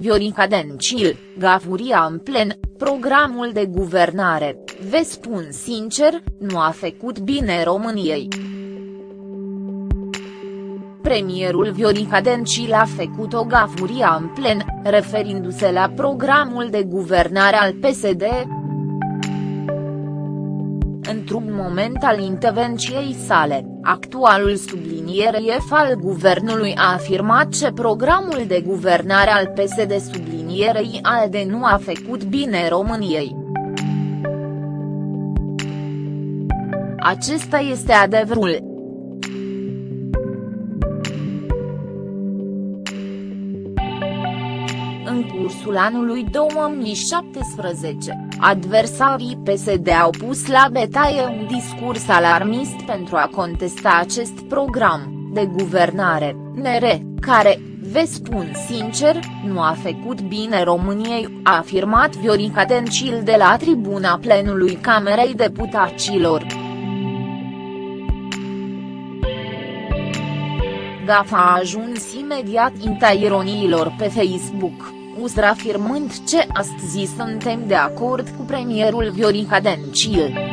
Viorica Dencil, gafuria în plen, programul de guvernare, vă spun sincer, nu a făcut bine României. Premierul Viorica Dencil a făcut o gafuria în plen, referindu-se la programul de guvernare al PSD, într-un moment al intervenției sale, actualul subliniere F al guvernului a afirmat că programul de guvernare al PSD sublinierei ALDE nu a făcut bine României. Acesta este adevărul, În cursul anului 2017, adversarii PSD au pus la betaie un discurs alarmist pentru a contesta acest program de guvernare, NR, care, vă spun sincer, nu a făcut bine României, a afirmat Viorica Dencil de la tribuna plenului Camerei Deputaților. Gafa a ajuns imediat inta ironiilor pe Facebook. USR afirmând ce astăzi suntem de acord cu premierul Viorica Dencil.